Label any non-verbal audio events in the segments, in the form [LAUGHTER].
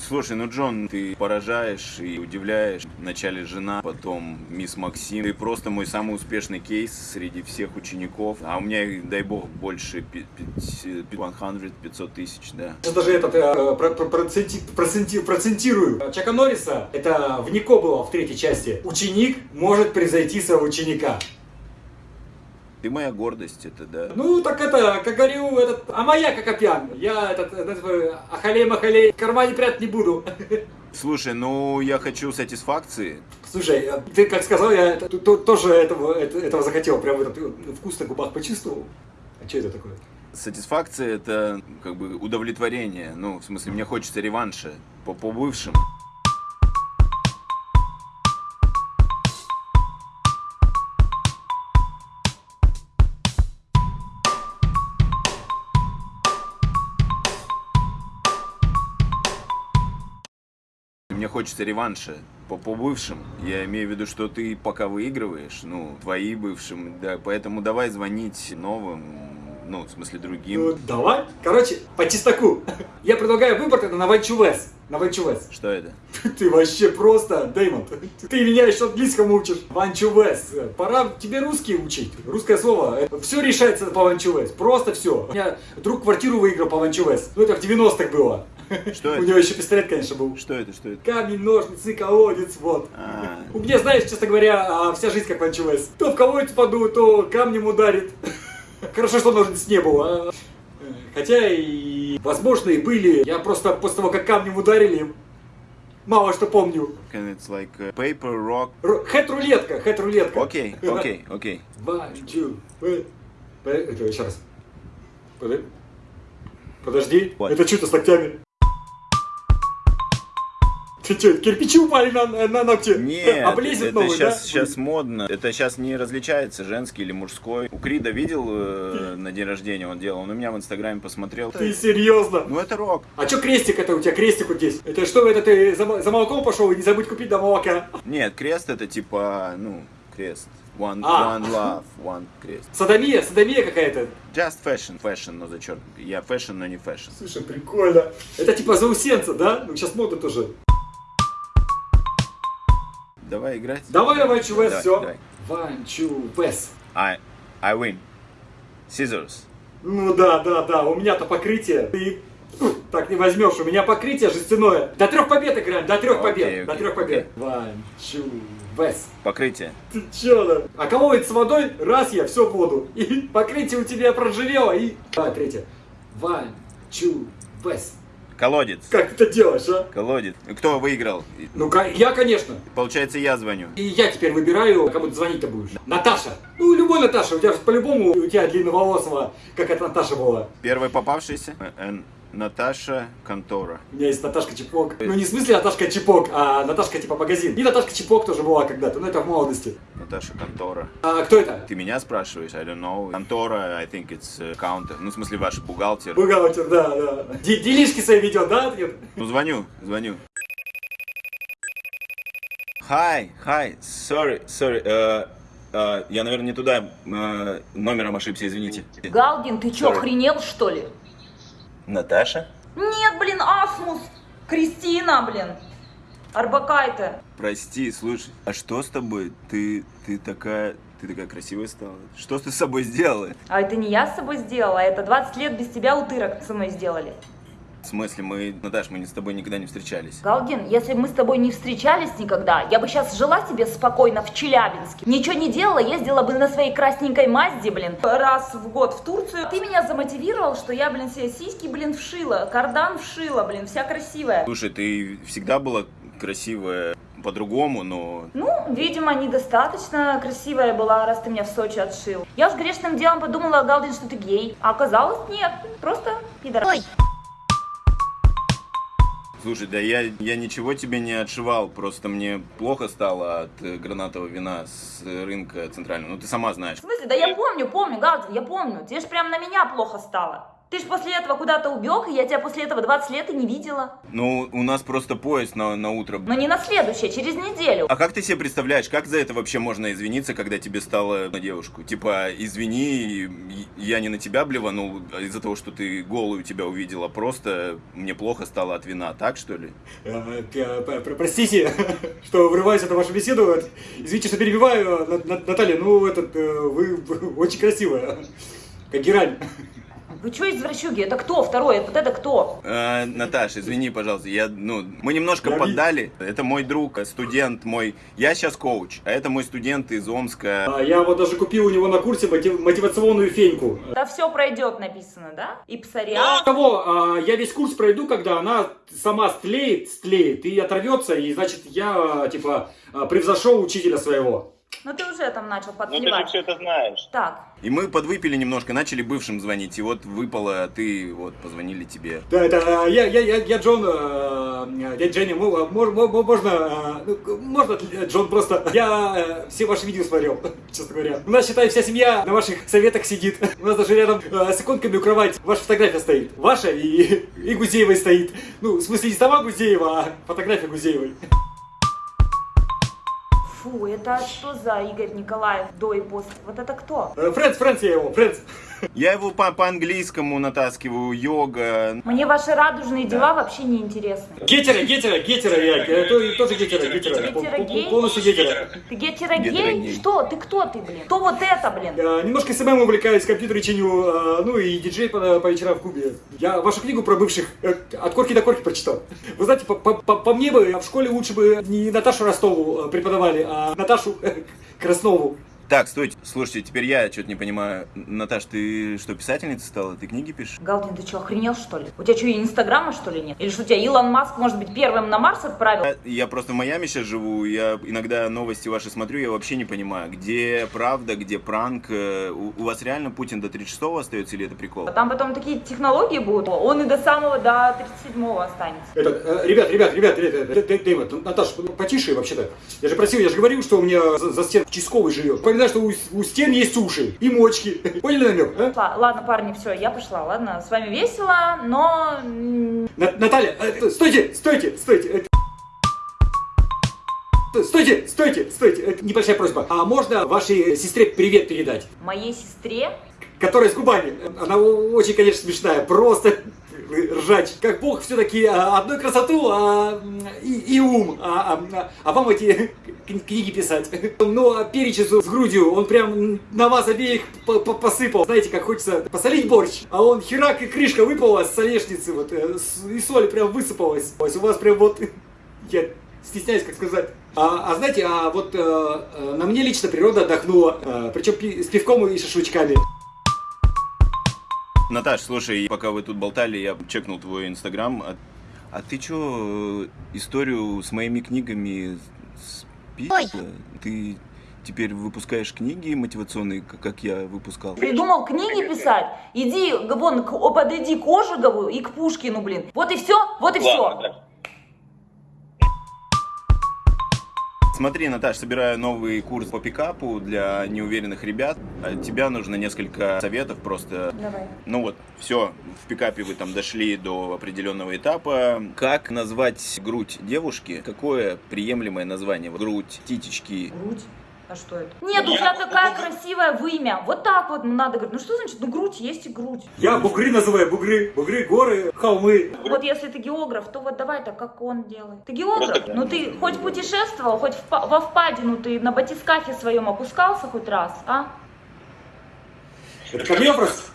Слушай, ну, Джон, ты поражаешь и удивляешь. Вначале жена, потом мисс Максим. Ты просто мой самый успешный кейс среди всех учеников. А у меня, дай бог, больше 100, 500 тысяч, да. Сейчас даже этот э, про- про- проценти- проценти- процентирую. Чака Норриса, это в Нико было в третьей части. Ученик может превзойти своего ученика. Ты моя гордость, это да. Ну, так это, как говорю, этот, а моя как опян. Я этот, этот ахалей-махалей в кармане прятать не буду. [LAUGHS] Слушай, ну, я хочу сатисфакции. Слушай, а ты как сказал, я это- то- тоже этого, это- этого захотел. Прям этот э, вкус на губах почувствовал. А что это такое? Сатисфакция это как бы удовлетворение. Ну, в смысле, мне хочется реванша по, по бывшим. Мне хочется реванша по, по бывшим. Я имею в виду, что ты пока выигрываешь, ну, твои бывшим, да, поэтому давай звонить новым, ну, в смысле другим. Ну, давай. Короче, по чесноку. Я предлагаю выбор тогда на Ванчувес. На Ванчувес. Что это? [LAUGHS] Ты вообще просто, Дэймон. Ты меня еще английскому учишь. Ванчувес. Пора тебе русский учить. Русское слово. Все решается по Ванчувес. Просто все. У меня друг квартиру выиграл по Ванчувес. Ну это в 90-х было. Что У это? него еще пистолет, конечно, был. Что это? Что это? Камень, ножницы, колодец, вот. А, У меня, знаешь, честно говоря, а, вся жизнь как Ванчувес. То в колодец паду, то камнем ударит. [LAUGHS] Хорошо, что ножниц не было. а. Хотя и, возможно, и были. Я просто после того, как камнем ударили, мало что помню. can it's like uh, paper, rock. Ру- Хэт-рулетка, хэт-рулетка. Окей, [LAUGHS] окей, окей. One, two, Это еще раз. Подо- Подожди, Вот. это что-то с ногтями. Что, кирпичи упали на, на ногти? Нет, Облезет это новый, сейчас, да? сейчас модно. Это сейчас не различается, женский или мужской. У Крида видел э, на день рождения он делал, он у меня в инстаграме посмотрел. Ты серьезно? Ну это рок. А что крестик это у тебя, крестик вот здесь? Это что, это ты за, за молоком пошел и не забудь купить до молока? Нет, крест это типа, ну, крест. One, А. one love, one крест. Садомия, садомия какая-то. Just fashion, fashion, но зачеркнут. Я fashion, но не fashion. Слушай, прикольно. Это типа заусенца, да? Ну сейчас мода тоже. Давай играть. Давай, давай, чувес, все. One, two, west. I, I win. Scissors. Ну да, да, да, у меня-то покрытие. Ты так не возьмешь, у меня покрытие жестяное. До трех побед играем, до трех Окей, побед, до окей, трех побед. One, two, west. Покрытие. Ты чё да? А колодец с водой, раз я, все в воду. И [LAUGHS] покрытие у тебя проживело, и... Давай, третье. One, two, west. Колодец. Как ты это делаешь, а? Колодец. Кто выиграл? Ну, я, конечно. Получается, я звоню. И я теперь выбираю, кому ты звонить-то будешь. Наташа. Ну, любой Наташа. У тебя по-любому, у тебя длинноволосого, как эта Наташа была. Первая попавшаяся. Э, Наташа Контора. У меня есть Наташка Чепок. Ну, не в смысле Наташка Чепок, а Наташка типа магазин. И Наташка Чепок тоже была когда-то, но это в молодости. Наташа Контора. А кто это? Ты меня спрашиваешь? I don't know. Контора, I think it's uh, counter. Ну, в смысле, ваш бухгалтер. Бухгалтер, да, да. Делишки свои ведет, да? Ну, звоню, звоню. Hi, hi, sorry, sorry. э, э, я, наверное, не туда э, номером ошибся, извините. Галдин, ты чё, Sorry. охренел, что ли? Наташа? Нет, блин, Асмус! Кристина, блин! Арбакайте. Прости, слушай, а что с тобой? Ты, ты такая, ты такая красивая стала. Что ты с собой сделала? А это не я с собой сделала, а это 20 лет без тебя утырок со мной сделали. В смысле, мы, Наташ, мы с тобой никогда не встречались. Галдин, если бы мы с тобой не встречались никогда, я бы сейчас жила себе спокойно в Челябинске. Ничего не делала, ездила бы на своей красненькой Мазде, блин, раз в год в Турцию. Ты меня замотивировал, что я, блин, себе сиськи, блин, вшила, кардан вшила, блин, вся красивая. Слушай, ты всегда была красивая по-другому, но Ну, видимо, недостаточно красивая была, раз ты меня в Сочи отшил. Я уж грешным делом подумала, Галдин, что ты гей. А оказалось, нет, просто пидор. Слушай, да я, я ничего тебе не отшивал, просто мне плохо стало от э, гранатового вина с рынка центрального. Ну ты сама знаешь. В смысле? Да я помню, помню, Галдин, я помню. Тебе же прям на меня плохо стало. Ты ж после этого куда-то убег, и я тебя после этого 20 лет и не видела. Ну, у нас просто поезд на, на утро. Но не на следующее, через неделю. А как ты себе представляешь, как за это вообще можно извиниться, когда тебе стало на девушку? Типа, извини, я не на тебя блеванул из-за того, что ты голую тебя увидела, просто мне плохо стало от вина, так что ли? Э, э, Простите, [LAUGHS] что врываюсь в вашу беседу. Извините, что перебиваю. На- на- Наталья, ну, этот, э, вы вы очень красивая. Как герань. Вы что, извращуги? Это кто второй? Вот это кто? Э, Наташ, извини, пожалуйста, я, ну, мы немножко Я ви- поддали. Это мой друг, студент мой. Я сейчас коуч, а это мой студент из Омска. А Я вот даже купил у него на курсе мотив- мотивационную феньку. Да все пройдет, написано, да? И псориаз. Того, а, я весь курс пройду, когда она сама стлеет, стлеет и оторвется, и значит я, а, типа, а, превзошел учителя своего. Ну ты уже там начал Ну ты же подливать. все это знаешь. Так, И мы подвыпили немножко, начали бывшим звонить. И вот выпало, а ты вот позвонили тебе. Да, это а, я, я, я, я Джон, дядя Женя, мо- а, мож- мо- можно, а, ну, можно Джон просто, я э, все ваши видео смотрел, [LAUGHS] честно говоря. У нас, считай, вся семья на ваших советах сидит. У нас даже рядом э, с иконками у кровати ваша фотография стоит. Ваша и, [LAUGHS] и Гузеевой стоит. Ну, в смысле, не сама Гузеева, а фотография Гузеевой. Фу, это что за Игорь Николаев до и после? Вот это кто? Э, Friends, friends я его, friends. Я его по- по-английскому натаскиваю, йога. Мне ваши радужные дела вообще не интересны. Гетера, гетера, гетера я, э, то- тоже гетеро, гетеро, пол- Гетерогей? полностью гетеро. Ты гетерогей? Гетерогей. Что? Ты кто ты, блин? Кто вот это, блин? Э, Немножко SMM увлекаюсь, компьютеры чиню, э, ну и диджей по, по вечерам в клубе. Я вашу книгу про бывших от корки до корки прочитал. Вы знаете, по, по- по- по мне бы в школе лучше бы не Наташу Ростову преподавали, а Наташу э, Краснову. Так, стойте, слушайте, теперь я что-то не понимаю. Наташ, ты что, писательница стала? Ты книги пишешь? Галдин, ты что, охренел что ли? У тебя что, инстаграма что ли нет? Или что, тебя Илон Маск, может быть, первым на Марс отправил? Я, я просто в Майами сейчас живу, я иногда новости ваши смотрю, я вообще не понимаю, где правда, где пранк. Э, У, у вас реально Путин до 36-го остается или это прикол? А Там потом такие технологии будут. Он и до самого, до 37-го останется. Это, э, ребят, ребят, ребят, ребят, Дэймон, Наташ, потише вообще-то. Я же просил, я же говорил, что у меня за, за стен участковый живет. Понимаешь, что у, у стен есть уши и мочки. [LAUGHS] Поняли намек, а? Ладно, парни, все, я пошла. Ладно, с вами весело, но... м, На- Наталья, э, стойте, стойте, стойте. Стойте, стойте, стойте. Это небольшая просьба. А можно вашей сестре привет передать? Моей сестре Которая с губами. Она очень, конечно, смешная. Просто ржач. Как бог все-таки одной красоту а, и, и ум. А, а- а вам эти книги писать. [LAUGHS] Ну, а перечис с грудью, он прям на вас обеих по- по- посыпал. Знаете, как хочется посолить борщ. А он херак и крышка выпала с солешницы. Вот, э, и соль прям высыпалась. То есть У вас прям вот... [LAUGHS] Я стесняюсь, как сказать. А, а знаете, а вот э, на мне лично природа отдохнула. Э, причем пи- с пивком и шашлычками. Наташ, слушай, пока вы тут болтали, я чекнул твой инстаграм. А, а ты чё, историю с моими книгами списала? Ты теперь выпускаешь книги мотивационные, как я выпускал? придумал книги писать. Иди, вон, к- подойди к Ожегову и к Пушкину, блин. Вот и все, вот и все. Ладно, да. Смотри, Наташ, собираю новый курс по пикапу для неуверенных ребят. От тебя нужно несколько советов просто. Давай. Ну вот, все, в пикапе вы там дошли до определенного этапа. Как назвать грудь девушки? Какое приемлемое название? Грудь, титечки. Грудь. А что это? Нет, у тебя такая красивая вымя. Вот так вот надо говорить. Ну что значит? Ну грудь есть и грудь. Я бугры называю, бугры, бугры, горы, холмы. Вот если ты географ, то вот давай так, как он делает. Ты географ? Ну ты хоть путешествовал, хоть во впадину ты на батискафе своем опускался хоть раз, а? Это ко мне вопрос?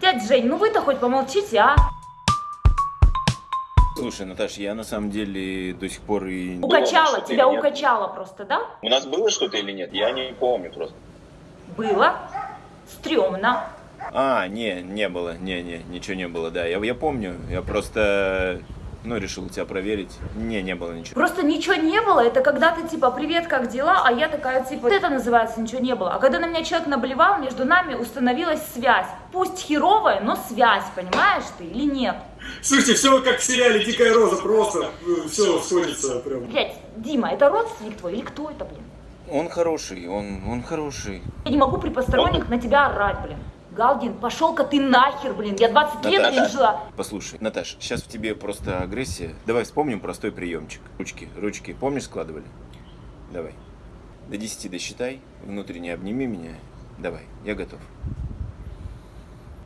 Дядь Жень, ну вы-то хоть помолчите, а? Слушай, Наташ, я на самом деле до сих пор и... Укачало, что тебя укачало просто, да? У нас было что-то или нет? Я не помню просто. Было. Стремно. А, не, не было, не, не, ничего не было, да. Я, я помню, я просто, ну, решил тебя проверить. Не, не было ничего. Просто ничего не было, это когда ты типа, привет, как дела? А я такая типа, вот это называется ничего не было. А когда на меня человек наблевал, между нами установилась связь. Пусть херовая, но связь, понимаешь ты или нет? Слушайте, все как в сериале «Дикая роза», просто все сходится прям. Блять, Дима, это родственник твой или кто это, блин? Он хороший, он, он хороший. Я не могу при посторонних на тебя орать, блин. Галдин, пошел-ка ты нахер, блин. Я 20 лет, блин, жила. Послушай, Наташ, сейчас в тебе просто агрессия. Давай вспомним простой приемчик. Ручки, ручки, помнишь, складывали? Давай. До 10 досчитай, внутренне обними меня. Давай, я готов.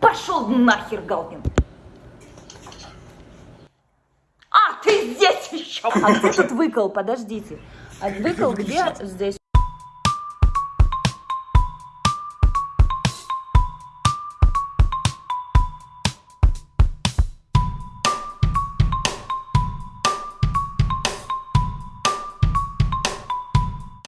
Пошел нахер, Галдин. А, ты здесь еще. [LAUGHS] А кто тут выкол? Подождите. А выкол где? Здесь.